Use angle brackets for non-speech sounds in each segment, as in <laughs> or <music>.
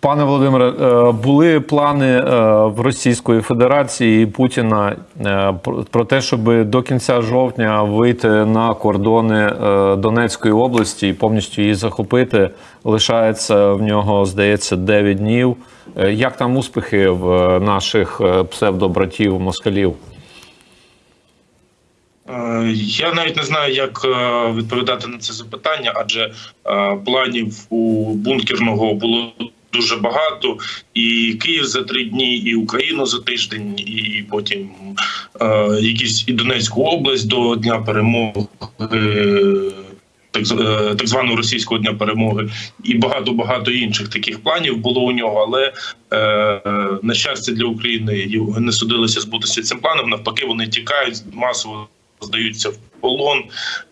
Пане Володимире, е, були плани е, в Російської Федерації і Путіна е, про- те, щоб до кінця жовтня вийти на кордони Донецької області і повністю її захопити. Лишається в нього, здається, 9 днів. Як там успіхи в наших псевдобратів москалів? Я навіть не знаю, як відповідати на це запитання, адже планів у бункерного було дуже багато, і Київ за три дні, і Україну за тиждень, і потім е, якісь і Донецьку область до Дня перемоги. Так, з- е, так званого російського дня перемоги і багато багато інших таких планів було у нього. Але е, на щастя для України не судилося збутися цим планом. Навпаки, вони тікають масово здаються в полон,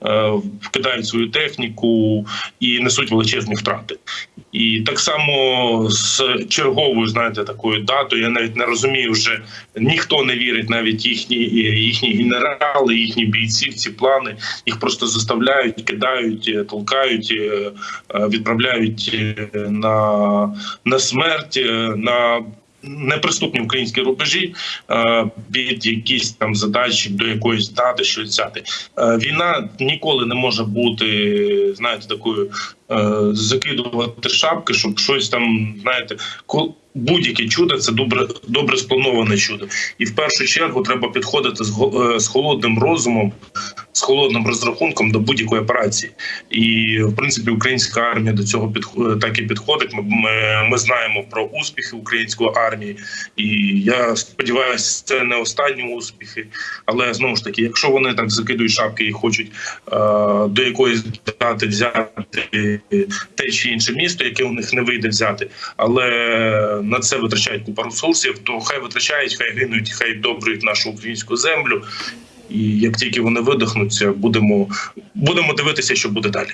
е, вкидають свою техніку і несуть величезні втрати. І так само з черговою, знаєте, такою датою. Я навіть не розумію, вже ніхто не вірить, навіть їхні їхні генерали, їхні бійці в ці плани. Їх просто заставляють, кидають, е, толкають, е, е, відправляють е, на, на смерть, е, на неприступні українські рубежі е, під якісь там задачі до якоїсь дати, щось взяти. Е, Війна ніколи не може бути, знаєте, такою е, закидувати шапки, щоб щось там, знаєте, ко- будь-яке чудо це добре добре сплановане чудо. І в першу чергу треба підходити з е, з холодним розумом, з холодним розрахунком до будь-якої операції. І в принципі українська армія до цього підх- так і підходить. Ми, ми, ми знаємо про успіхи української армії, і я сподіваюся, це не останні успіхи. Але знову ж таки, якщо вони так закидують шапки і хочуть е, до якоїсь дати взяти те чи інше місто, яке у них не вийде взяти, але на це витрачають купа ресурсів, то хай витрачають, хай гинуть, хай добрують нашу українську землю. І як тільки вони видихнуться, будемо будемо дивитися, що буде далі.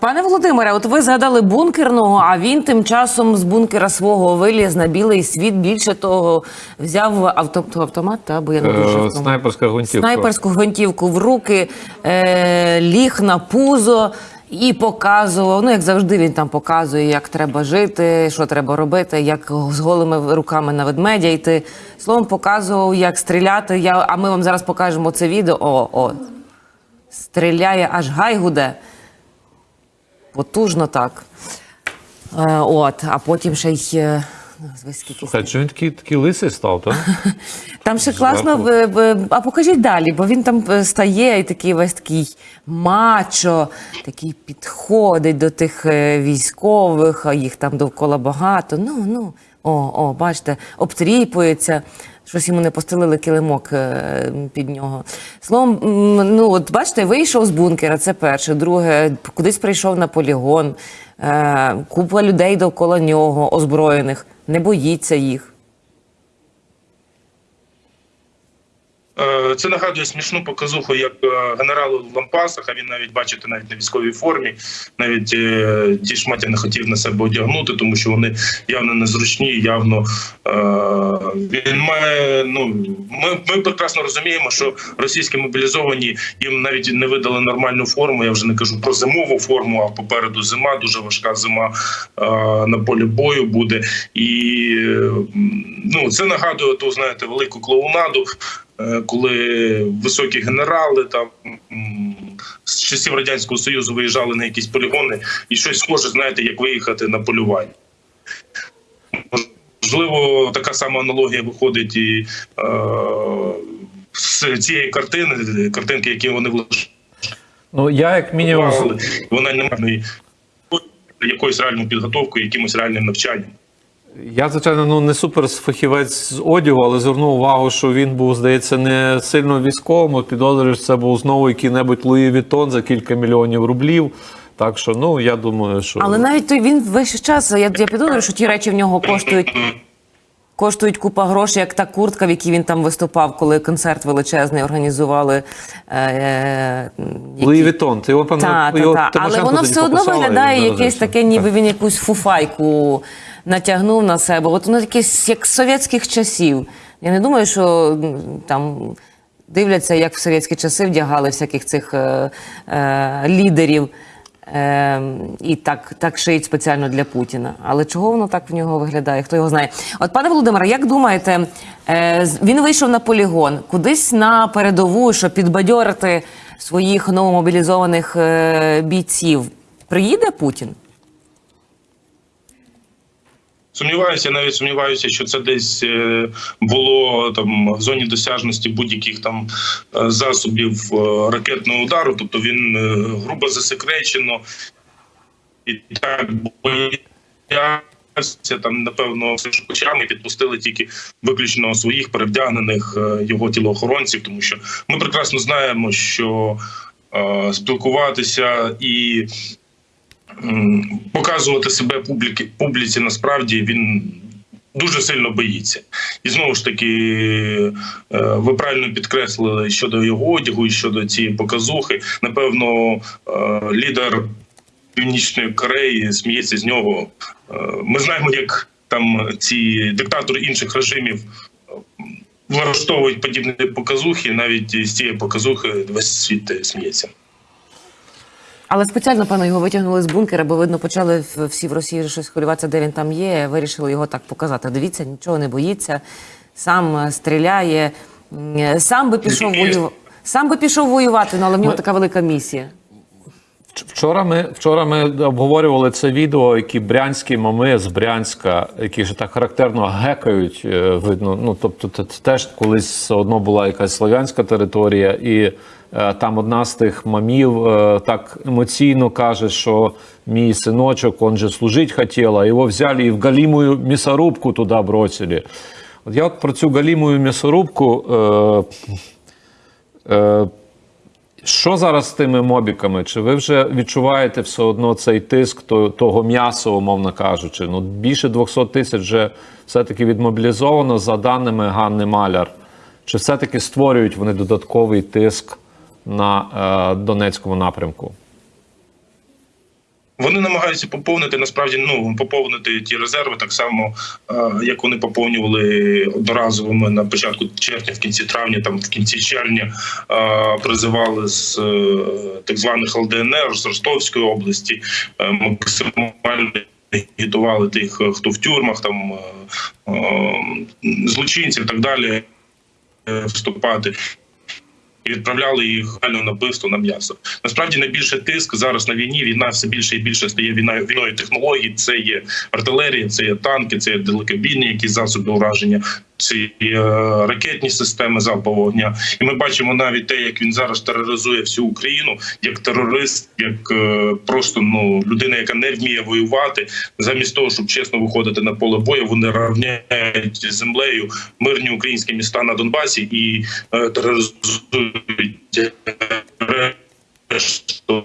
Пане Володимире, от ви згадали бункерного, а він тим часом з бункера свого виліз на білий світ. Більше того, взяв авто, автомат, та, бо я не дуже Е. Снайперська гвинтівка. снайперську гвинтівку в руки, е, ліг на пузо і показував. Ну, як завжди, він там показує, як треба жити, що треба робити, як з голими руками на ведмедя йти. Словом, показував, як стріляти. Я, а ми вам зараз покажемо це відео. О, о, стріляє, аж гай гуде. Потужно так. Е, от, а потім ще й. Слухай, чи він такий, такий лисий став, так? <laughs> там ще класно, в- в- а покажіть далі, бо він там е, стає і такий весь такий мачо, такий підходить до тих е, військових, а їх там довкола багато. Ну, ну, о, о, бачите, обтріпується. Щось йому не постелили килимок е, під нього. Словом, ну от бачите, вийшов з бункера, це перше. Друге, кудись прийшов на полігон, е, купа людей довкола нього, озброєних, не боїться їх. Це нагадує смішну показуху, як е, генералу в лампасах, а він навіть бачите, навіть на військовій формі, навіть е, ті шматі не хотів на себе одягнути, тому що вони явно незручні, явно е, він має. Ну ми, ми прекрасно розуміємо, що російські мобілізовані їм навіть не видали нормальну форму. Я вже не кажу про зимову форму, а попереду зима, дуже важка зима е, на полі бою буде. І е, ну це нагадує ту, знаєте, велику клоунаду. Е, коли високі генерали там з часів радянського союзу виїжджали на якісь полігони, і щось схоже, знаєте, як виїхати на полювання. Можливо, така сама аналогія виходить і е, з цієї картини, картинки, які вони Ну, я як мінімум. вона не має якоюсь реальною підготовкою, якимось реальним навчанням. Я, звичайно, ну не супер фахівець з одягу, але звернув увагу, що він був, здається, не сильно військовим. Підозрюю, що це був знову який-небудь Louis Vuitton за кілька мільйонів рублів. Так що, ну я думаю, що Але навіть той він весь час. Я, я підозрюю, що ті речі в нього коштують. Коштують купа грошей, як та куртка, в якій він там виступав, коли концерт величезний організували. Е, е, які- Louis Vuitton, ти його та. Але воно все одно виглядає якесь таке, ніби він якусь фуфайку натягнув на себе. От воно якесь як з совєтських часів. Я не думаю, що там дивляться, як в совєтські часи вдягали всяких цих е, е, лідерів. Е, і так, так шиють спеціально для Путіна. Але чого воно так в нього виглядає? Хто його знає? От, пане Володимире, як думаєте, е, він вийшов на полігон кудись на передову, щоб підбадьорити своїх новомобілізованих е, бійців? Приїде Путін? Сумніваюся, навіть сумніваюся, що це десь е, було там в зоні досяжності будь-яких там е, засобів е, ракетного удару. Тобто він грубо засекречено і так боявся там, напевно, очами підпустили тільки виключно своїх перевдягнених його тілоохоронців, тому що ми прекрасно знаємо, що спілкуватися і показувати себе публіки, публіці насправді він дуже сильно боїться. І знову ж таки, е, ви правильно підкреслили щодо його одягу і щодо цієї показухи. Напевно, е, лідер Північної Кореї сміється з нього. Е, Ми знаємо, як там ці диктатори інших режимів. Влаштовують подібні показухи, навіть з цієї показухи весь світ сміється. Але спеціально, певно, його витягнули з бункера, бо видно, почали всі в Росії щось хвилюватися, де він там є. Вирішили його так показати. Дивіться, нічого не боїться, сам е, стріляє, е, сам би пішов воювати. Сам би пішов воювати, але в нього така велика місія. Вчора ми, вчора ми обговорювали це відео, які брянські мами з Брянська, які ж так характерно гекають. е, Видно, ну тобто, це теж колись все одно була якась слов'янська територія, і е, там одна з тих мамів е, так емоційно каже, що мій синочок, он же служить хотів, а його взяли і в галімую м'ясорубку туди бросили. От я от про цю галімую м'ясорубку. Е, е, що зараз з тими мобіками? Чи ви вже відчуваєте все одно цей тиск того м'яса, умовно кажучи? Ну, більше 200 тисяч вже все-таки відмобілізовано за даними Ганни Маляр. Чи все-таки створюють вони додатковий тиск на е, Донецькому напрямку? Вони намагаються поповнити насправді ну поповнити ті резерви так само, е, як вони поповнювали одноразовими на початку червня, в кінці травня, там в кінці червня е, призивали з е, так званих ЛДНР з Ростовської області, максимально агітували тих, хто в тюрмах, там злочинців і так далі вступати і відправляли їх на вбивство на м'ясо. Насправді найбільше тиск зараз на війні. Війна все більше і більше стає війною війною технологій. Це є артилерія, це є танки, це є далекобійні якісь засоби ураження. Є е, ракетні системи залпового вогня, і ми бачимо навіть те, як він зараз тероризує всю Україну як терорист, як е, просто ну людина, яка не вміє воювати, замість того, щоб чесно виходити на поле бою, вони равняють землею мирні українські міста на Донбасі і е, тероризують решту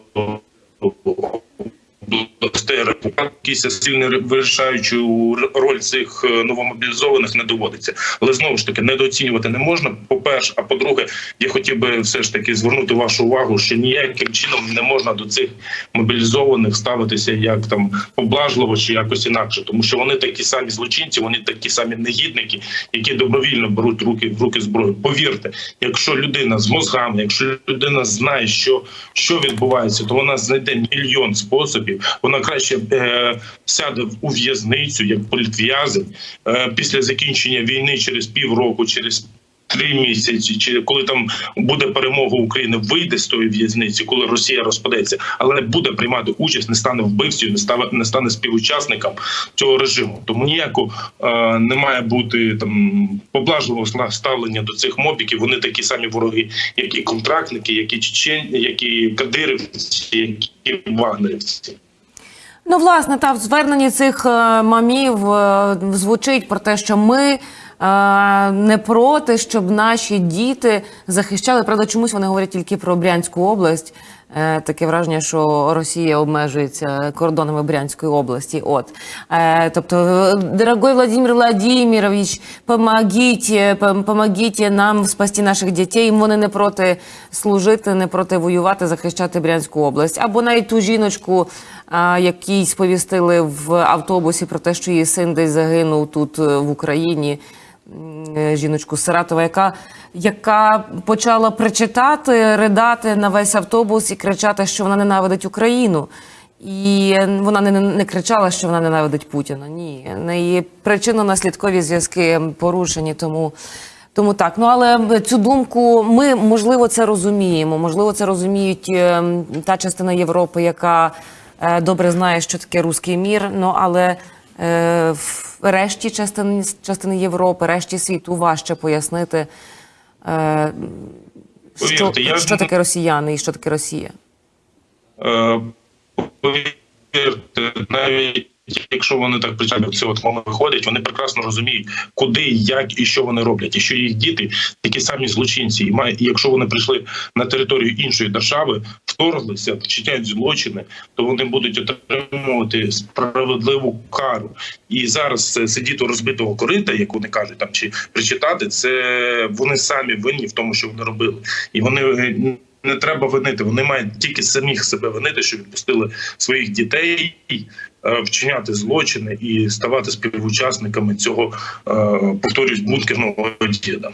областей якісь сильно вирішаючу роль цих е, новомобілізованих не доводиться. Але знову ж таки недооцінювати не можна. По перше, а по-друге, я хотів би все ж таки звернути вашу увагу, що ніяким чином не можна до цих мобілізованих ставитися як там поблажливо чи якось інакше, тому що вони такі самі злочинці, вони такі самі негідники, які добровільно беруть руки в руки зброю. Повірте, якщо людина з мозгами, якщо людина знає, що, що відбувається, то вона знайде мільйон способів. Вона краще е, сяде у в'язницю як політв'язень е, після закінчення війни через півроку, через. Три місяці, чи коли там буде перемога України, вийде з тої в'язниці, коли Росія розпадеться, але не буде приймати участь, не стане вбивцею, не стане не стане співучасником цього режиму. Тому ніяко е, не має бути там поблажливого ставлення до цих мобіків. Вони такі самі вороги, як і контрактники, як і чечені, як і кадирівці, як вагнерівці. Ну, власне, та в зверненні цих е, мамів е, звучить про те, що ми е, не проти, щоб наші діти захищали. Правда, чомусь вони говорять тільки про Брянську область. Е, Таке враження, що Росія обмежується кордонами Брянської області. От е, тобто, е, дорогой Владимир Владимирович, помогите, пом- помогите нам спасти наших дітей. Вони не проти служити, не проти воювати, захищати Брянську область. Або навіть ту жіночку, а, якій сповістили в автобусі про те, що її син десь загинув тут е, в Україні. Е, Жіночку з Саратова, яка яка почала причитати, ридати на весь автобус і кричати, що вона ненавидить Україну. І вона не, не кричала, що вона ненавидить Путіна. Ні, неї причинно-наслідкові зв'язки порушені, тому. Тому так, ну але цю думку ми можливо це розуміємо. Можливо, це розуміють е, та частина Європи, яка е, добре знає, що таке руський мір. Ну але в решті частини, частини Європи, решті світу важче пояснити, е, що, що таке росіяни і що таке Росія. Е, Повірте, навіть якщо вони так причально це от мами виходять, вони прекрасно розуміють, куди, як і що вони роблять, і що їх діти такі самі злочинці, і якщо вони прийшли на територію іншої держави, вторглися, вчиняють злочини, то вони будуть отримувати справедливу кару. І зараз сидіти у розбитого корита, як вони кажуть, там чи причитати, це вони самі винні в тому, що вони робили, і вони. е, не треба винити. Вони мають тільки самих себе винити, що відпустили своїх дітей е, вчиняти злочини і ставати співучасниками цього, е, повторюсь, бункерного діда.